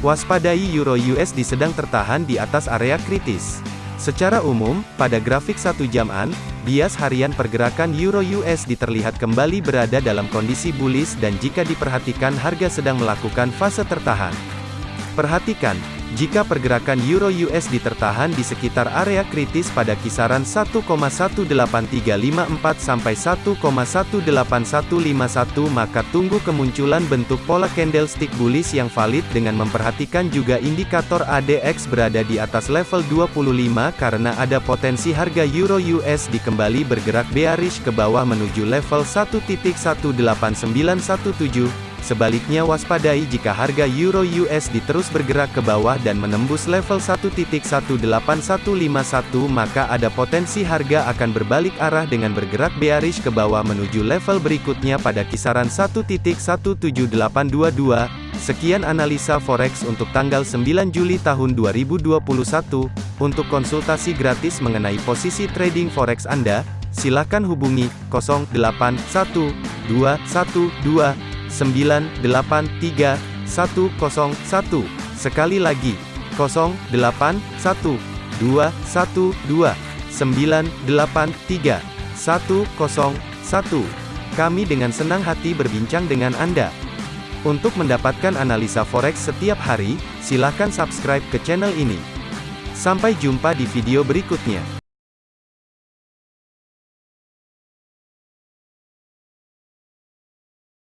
Waspadai Euro USD sedang tertahan di atas area kritis. Secara umum, pada grafik satu jaman, bias harian pergerakan Euro USD terlihat kembali berada dalam kondisi bullish dan jika diperhatikan harga sedang melakukan fase tertahan. Perhatikan, jika pergerakan Euro USD tertahan di sekitar area kritis pada kisaran 1,18354 sampai 1,18151 maka tunggu kemunculan bentuk pola candlestick bullish yang valid dengan memperhatikan juga indikator ADX berada di atas level 25 karena ada potensi harga Euro USD kembali bergerak bearish ke bawah menuju level 1.18917 Sebaliknya waspadai jika harga Euro USD terus bergerak ke bawah dan menembus level 1.18151 maka ada potensi harga akan berbalik arah dengan bergerak bearish ke bawah menuju level berikutnya pada kisaran 1.17822. Sekian analisa forex untuk tanggal 9 Juli tahun 2021. Untuk konsultasi gratis mengenai posisi trading forex Anda, silakan hubungi 081212 983 101. Sekali lagi, 081 212 983 101. Kami dengan senang hati berbincang dengan Anda. Untuk mendapatkan analisa forex setiap hari, silakan subscribe ke channel ini. Sampai jumpa di video berikutnya.